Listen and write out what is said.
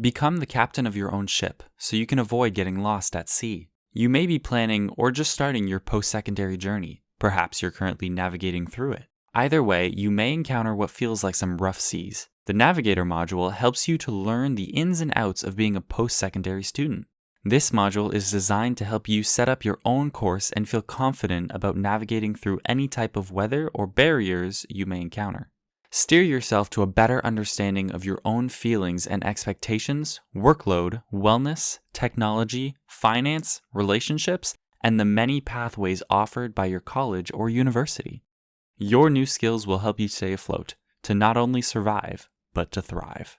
Become the captain of your own ship so you can avoid getting lost at sea. You may be planning or just starting your post secondary journey. Perhaps you're currently navigating through it. Either way, you may encounter what feels like some rough seas. The Navigator module helps you to learn the ins and outs of being a post secondary student. This module is designed to help you set up your own course and feel confident about navigating through any type of weather or barriers you may encounter. Steer yourself to a better understanding of your own feelings and expectations, workload, wellness, technology, finance, relationships, and the many pathways offered by your college or university. Your new skills will help you stay afloat, to not only survive, but to thrive.